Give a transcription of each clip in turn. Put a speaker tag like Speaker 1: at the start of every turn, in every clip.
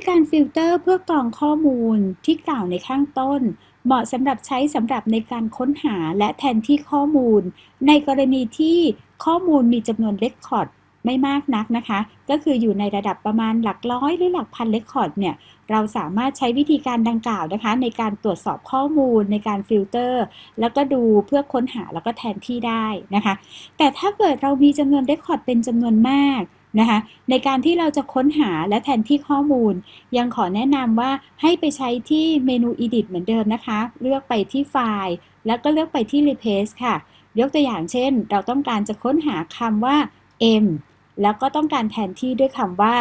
Speaker 1: ีการฟิลเตอร์เพื่อกรองข้อมูลที่กล่าวในข้างต้น เหมาะสำหรับใช้สำหรับในการค้นหาและแทนที่ข้อมูล ในกรณีที่ข้อมูลมีจำนวน record ไม่มากนักนะคะ ก็คืออยู่ในระดับประมาณหลักร้อยหรือหลักพัน record เนี่ย เราสามารถใช้วิธีการดังกล่าวนะคะ ในการตรวจสอบข้อมูลในการฟิลเตอร์ แล้วก็ดูเพื่อค้นหาแล้วก็แทนที่ได้นะคะ แต่ถ้าเกิดเรามีจำนวน record เป็นจำนวนมาก นะคะในการที่เราจะค้นหาและแทนที่ข้อมูล ยังขอแนะนำว่าให้ไปใช้ที่เมนู edit เหมือนเดิมนะคะ เลือกไปที่ไฟล์ แล้วก็เลือกไปที่ replace ค่ะ ยกตัวอย่างเช่น เราต้องการจะค้นหาคำว่า m แล้วก็ต้องการแทนที่ด้วยคำว่า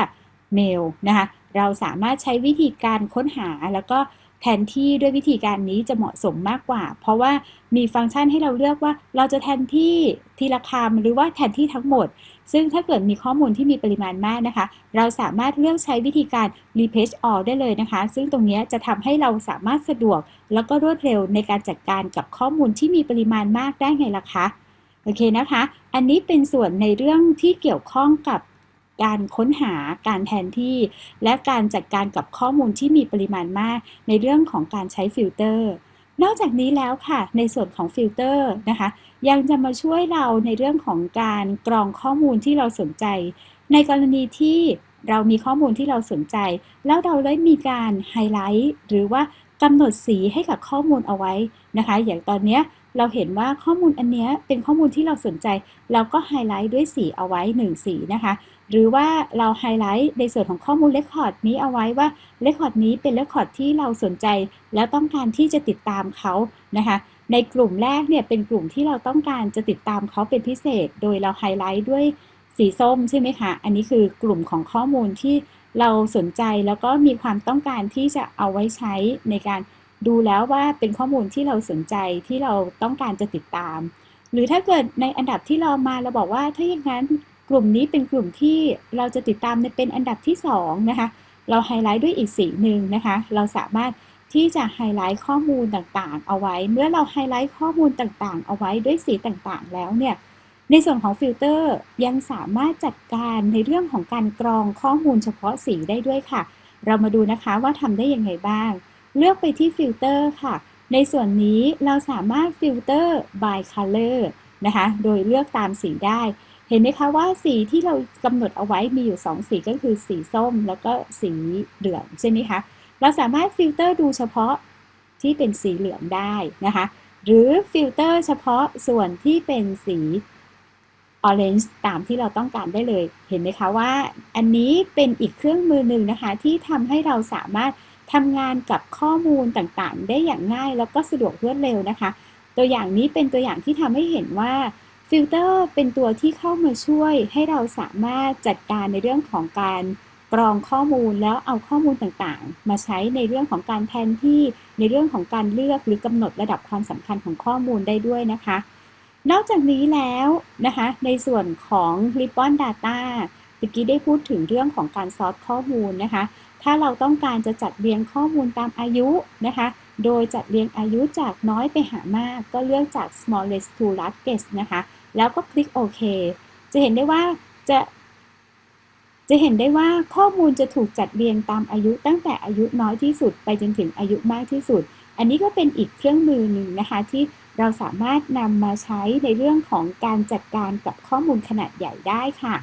Speaker 1: mail นะคะเราสามารถใช้วิธีการค้นหาแล้วก็ แทนที่ด้วยวิธีการนี้จะเหมาะสมมากกว่า เพราะว่ามีฟังก์ชันให้เราเลือกว่า เราจะแทนที่ทีละคำหรือว่าแทนที่ทั้งหมด ซึ่งถ้าเกิดมีข้อมูลที่มีปริมาณมากนะคะ เราสามารถเลือกใช้วิธีการ replace all ได้เลยนะคะ ซึ่งตรงนี้จะทำให้เราสามารถสะดวก แล้วก็รวดเร็วในการจัดการกับข้อมูลที่มีปริมาณมากได้นั่นล่ะค่ะโอเคนะคะ อันนี้เป็นส่วนในเรื่องที่เกี่ยวข้องกับ การค้นหาการแทนที่ และการจัดการกับข้อมูลที่มีปริมาณมาก ในเรื่องของการใช้ฟิลเตอร์ นอกจากนี้แล้วค่ะ ในส่วนของฟิลเตอร์นะคะ ยังจะมาช่วยเราในเรื่องของการกรองข้อมูลที่เราสนใจ ในกรณีที่เรามีข้อมูลที่เราสนใจ แล้วเราได้มีการไฮไลท์หรือว่ากำหนดสีให้กับข้อมูลเอาไว้นะคะ อย่างตอนนี้เราเห็นว่าข้อมูลอันนี้เป็นข้อมูลที่เราสนใจ เราก็ไฮไลท์ด้วยสีเอาไว้1สีนะคะ หรือว่าเราไฮไลท์ในส่วนของข้อมูล record นี้เอาไว้ว่าrecord นี้เป็น record ที่เราสนใจ แล้วต้องการที่จะติดตามเขานะคะในกลุ่มแรกเนี่ยเป็นกลุ่มที่เราต้องการจะติดตามเขาเป็นพิเศษ โดยเราไฮไลท์ด้วยสีส้มใช่ไหมคะ อันนี้คือกลุ่มของข้อมูลที่เราสนใจแล้วก็มีความต้องการที่จะเอาไว้ใช้ในการดูแล้วว่าเป็นข้อมูลที่เราสนใจที่เราต้องการจะติดตาม หรือถ้าเกิดในอันดับที่เรามาเราบอกว่าถ้าอย่างนั้น กลุ่มนี้เป็นกลุ่มที่เราจะติดตามในเป็นอันดับที่2นะคะ เราไฮไลท์ด้วยอีกสีหนึ่งนะคะ เราสามารถที่จะไฮไลท์ข้อมูลต่างๆ เอาไว้ เมื่อเราไฮไลท์ข้อมูลต่างๆ เอาไว้ด้วยสีต่างๆ แล้วเนี่ย ในส่วนของฟิลเตอร์ยังสามารถจัดการในเรื่องของการกรองข้อมูลเฉพาะสีได้ด้วยค่ะ เรามาดูนะคะว่าทำได้ยังไงบ้าง เลือกไปที่ฟิลเตอร์ค่ะ ในส่วนนี้เราสามารถ filter by color นะคะ โดยเลือกตามสีได้ เห็นไหมคะว่าสีที่เรากำหนดเอาไว้มีอยู่ 2 สีก็คือสีส้มแล้วก็สีเหลืองใช่ไหมคะ เราสามารถฟิลเตอร์ดูเฉพาะที่เป็นสีเหลืองได้นะคะ หรือฟิลเตอร์เฉพาะส่วนที่เป็นสี orange ตามที่เราต้องการได้เลย เห็นไหมคะว่าอันนี้เป็นอีกเครื่องมือหนึ่งนะคะ ที่ทำให้เราสามารถทำงานกับข้อมูลต่างๆ ได้อย่างง่ายแล้วก็สะดวกรวดเร็วนะคะ ตัวอย่างนี้เป็นตัวอย่างที่ทำให้เห็นว่า ฟิลเตอร์เป็นตัวที่เข้ามาช่วยให้เราสามารถจัดการในเรื่องของการกรองข้อมูลแล้วเอาข้อมูลต่างๆ มาใช้ในเรื่องของการแทนที่ในเรื่องของการเลือกหรือกำหนดระดับความสำคัญของข้อมูลได้ด้วยนะคะ นอกจากนี้แล้วนะคะ ในส่วนของ Ribbon Data เมื่อกี้ได้พูดถึงเรื่องของการ sort ข้อมูลนะคะ ถ้าเราต้องการจะจัดเรียงข้อมูลตามอายุนะคะ โดยจัดเรียงอายุจากน้อยไปหามาก ก็เลือกจาก smallest to largest นะคะ แล้วก็คลิกโอเค จะเห็นได้ว่าจะ จะเห็นได้ว่าข้อมูลจะถูกจัดเรียงตามอายุตั้งแต่อายุน้อยที่สุด ไปจนถึงอายุมากที่สุด อันนี้ก็เป็นอีกเครื่องมือหนึ่งนะคะที่เราสามารถนำมาใช้ในเรื่องของการจัดการกับข้อมูลขนาดใหญ่ได้ค่ะ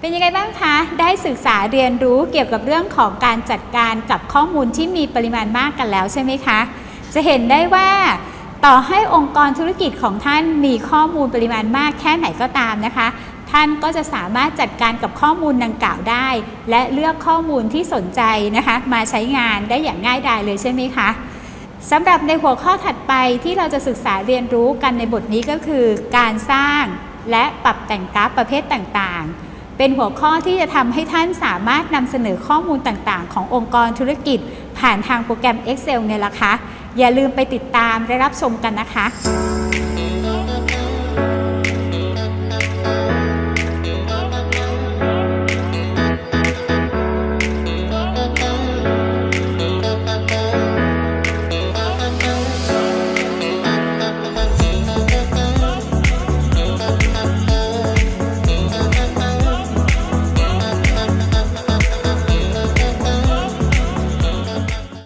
Speaker 2: เป็นยังไงบ้างคะ ได้ศึกษาเรียนรู้เกี่ยวกับเรื่องของการจัดการกับข้อมูลที่มีปริมาณมากกันแล้วใช่ไหมคะ จะเห็นได้ว่า ต่อให้องค์กรธุรกิจของท่านมีข้อมูลปริมาณมากแค่ไหนก็ตามนะคะ ท่านก็จะสามารถจัดการกับข้อมูลดังกล่าวได้ และเลือกข้อมูลที่สนใจนะคะ มาใช้งานได้อย่างง่ายดายเลยใช่ไหมคะสำหรับในหัวข้อถัดไปที่เราจะศึกษาเรียนรู้กันในบทนี้ก็คือ การสร้างและปรับแต่งกราฟประเภทต่างๆ เป็นหัวข้อที่จะทำให้ท่านสามารถนำเสนอข้อมูลต่างๆ ขององค์กรธุรกิจ ผ่านทางโปรแกรม Excel เนี่ยละคะ อย่าลืมไปติดตามและรับชมกันนะคะ